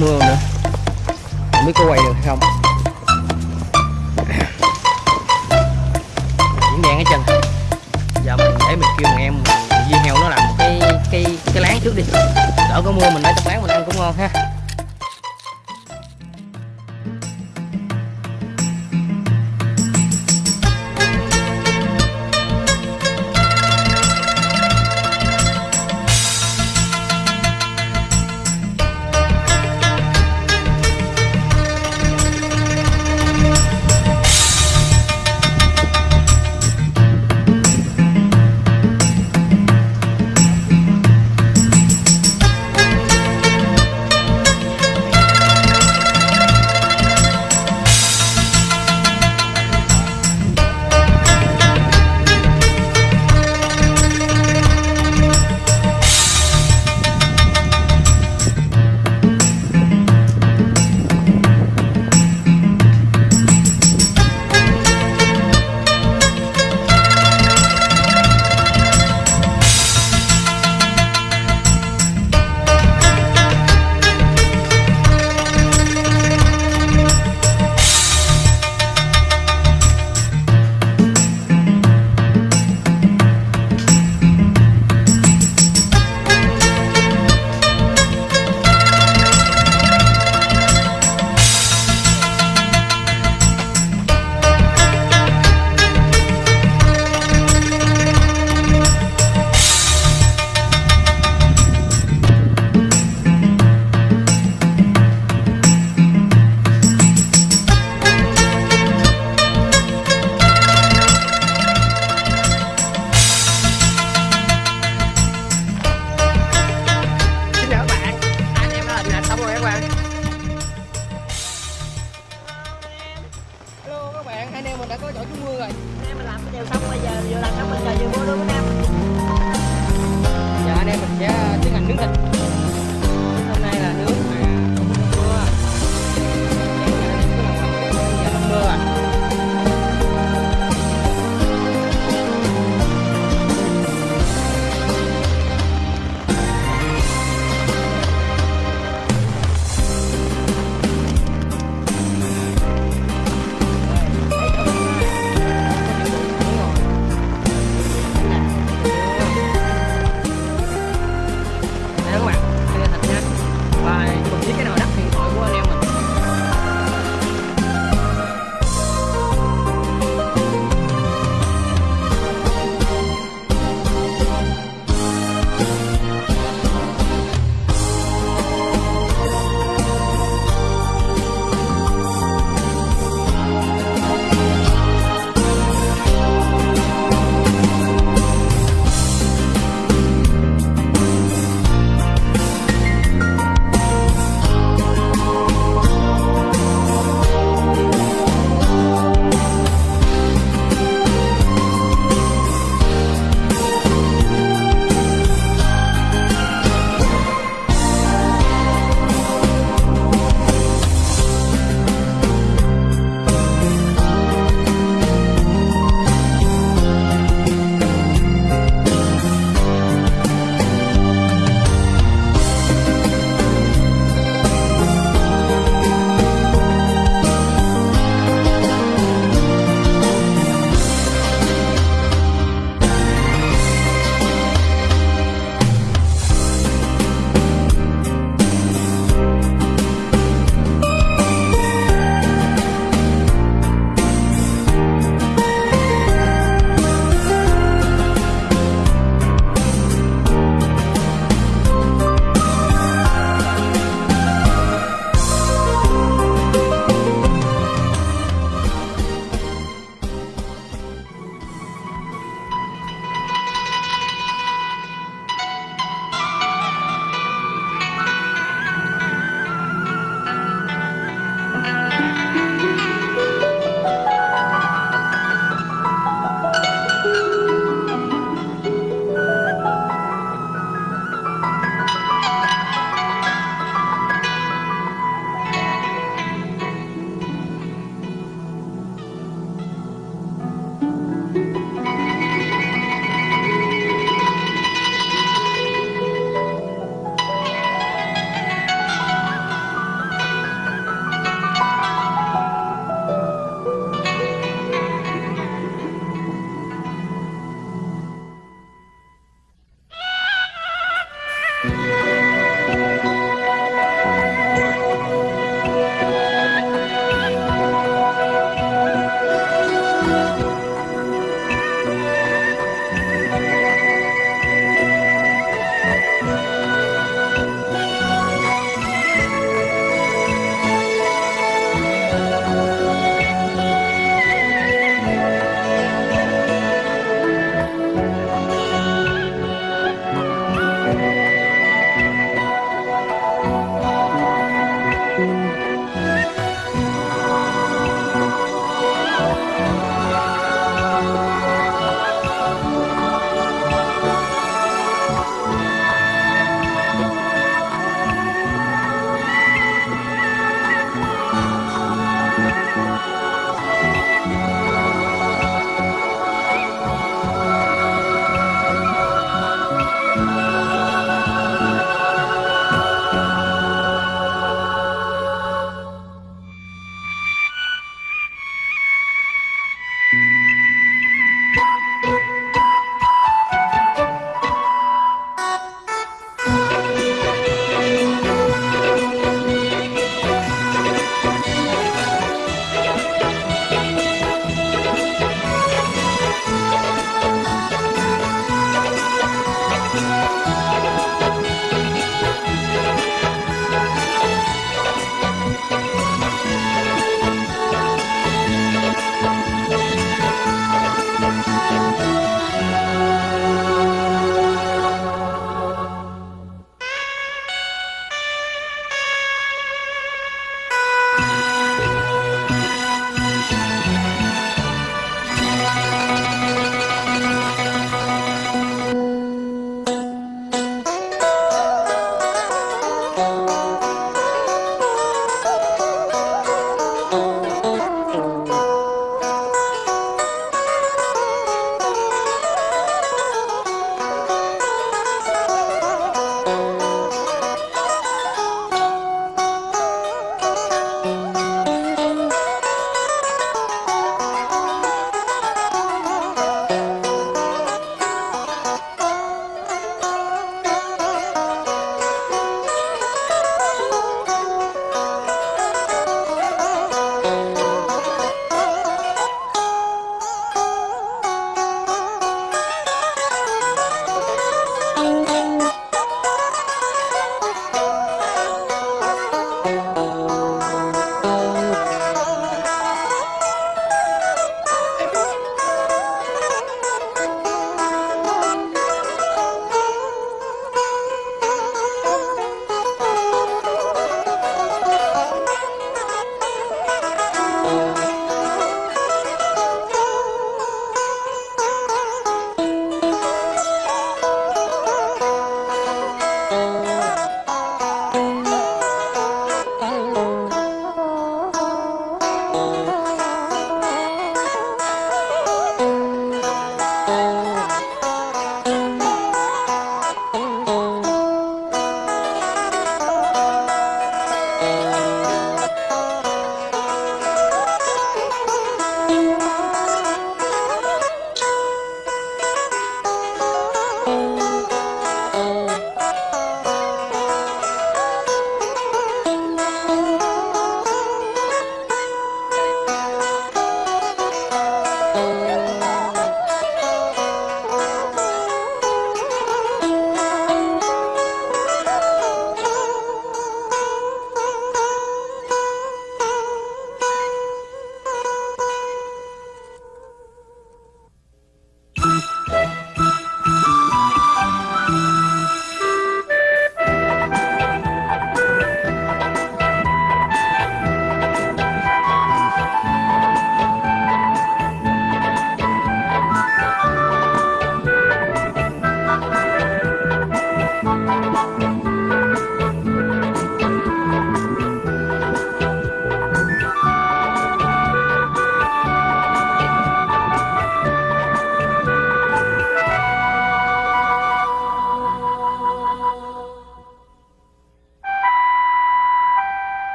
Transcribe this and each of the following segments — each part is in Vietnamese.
mưa nữa. Không biết có quay được hay không. Diễn đen ở chân Giờ mình để mình kêu thằng em Di heo nó làm cái cái cái láng trước đi. Đỡ có mưa mình để trong láng mình ăn cũng ngon ha. rồi. Anh mình làm cái điều xong bây giờ vừa làm xong mình chờ vừa mua luôn với em. Giờ anh em mình sẽ tiến hành nướng thịt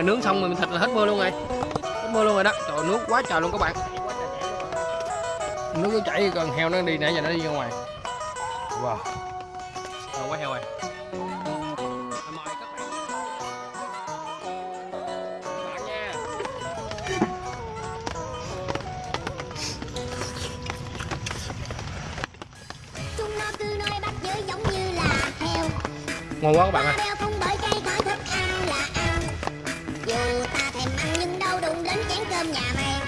rồi, nướng xong rồi thịt là hết mưa luôn rồi. Hết mưa luôn rồi đó. Trời nước quá trời luôn các bạn. Nước cứ chảy còn heo nó đi nãy giờ nó đi ra ngoài. Wow. Ngon quá heo rồi. Nó là Ngon quá các bạn ơi. Cơm nhà mày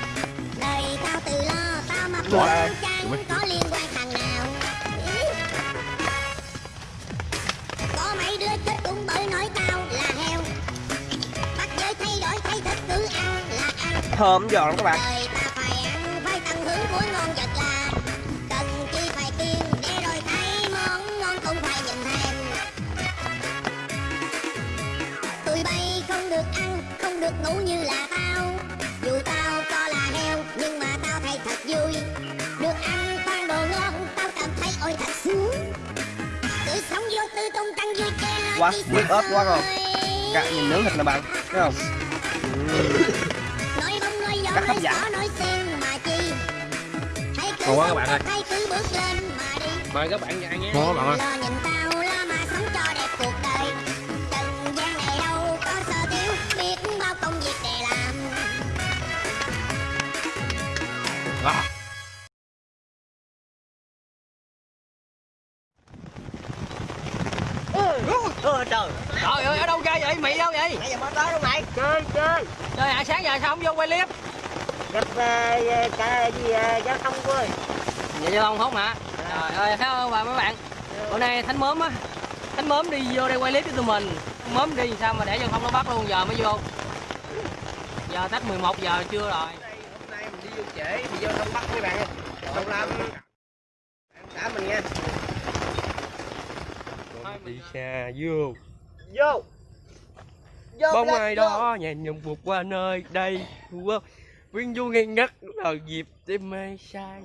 Đời tao tự lo, tao Wow. wow. chẳng có liên quan thằng nào. Có mấy đứa chết cũng bởi nói tao là heo Bắt giới thay đổi thay thịt cứ ăn là ăn thơm giòn lắm các bạn đời ta phải ăn phải tận hưởng của ngon vật là cần chi phải kiêng để rồi thấy món ngon không phải nhìn thèm tụi bay không được ăn không được ngủ như là tao Quá, nước ớt quá rồi. Cả nhìn nướng thịt nè bạn thấy không Rất hấp dẫn. Ngon quá các bạn ơi. thật, hãy cứ bước lên mà đi Mời các bạn ăn nhé. Ngon các bạn ơi. Vậy? Mới tới luôn mày? Chơi chơi. Trời ạ, sáng giờ sao không vô quay clip? gặp uh, cả gì uh, giao thông của ơi. Dạ giao thông không hả? Trời ơi, thấy không bà mấy bạn? Bữa nay Thánh mớm á anh mớm đi vô đây quay clip cho tụi mình. Mớm đi sao mà để giao thông nó bắt luôn giờ mới vô. Giờ tách 11 giờ trưa rồi. Hôm nay mình đi vô trễ thì vô không bắt mấy bạn không làm đã mình nha. Đi xa vô. Vô bóng ai đó nhàn nhung vụt qua nơi đây. Viên du ngây ngất là dịp để mê sai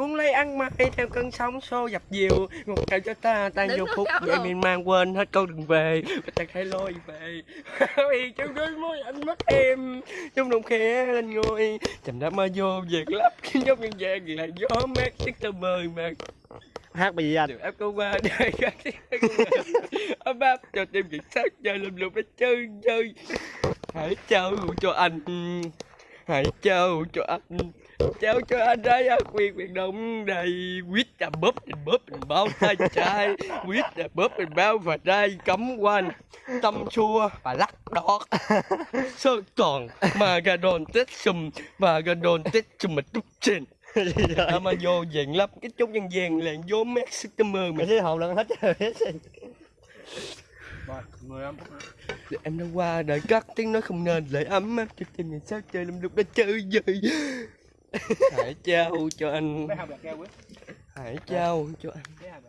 cuốn lấy ăn mãi theo cơn sóng xô dập dìu. Một ngày cho ta tan vô phút vậy miền mang quên hết câu đừng về. Và ta khai lôi về. Vì trong đôi môi anh mất em. Trong đồng khẽ lên ngôi chầm đã mơ vô việc lấp. Khiến giống nhân gian là gió mát sức tơ mời mà hát bài gì anh? Em có qua đây các ấm áp cho tim việc sát chơi lùm lùm để chơi chơi. Hãy trao cho anh, hãy trao cho anh, trao cho anh đấy á quyền quyền động đầy. Quýt là bóp mình bóp mình bao tay trai quýt là bóp mình bao và đây cấm quanh tâm chua và lắc đọt sơn tròn mà gà đòn tết sùm và gà đòn tết sùm mà túc trên à, mà vô dạng lắm cái chút nhân gian là vô mét sức tâm mơ mà mày thấy hồn lần hết trời hết em đã qua đợi cắt tiếng nói không nên lại ấm áp cho tim mình sao chơi lâm lúc đã chơi dời hãy trao cho anh. Hãy trao cho anh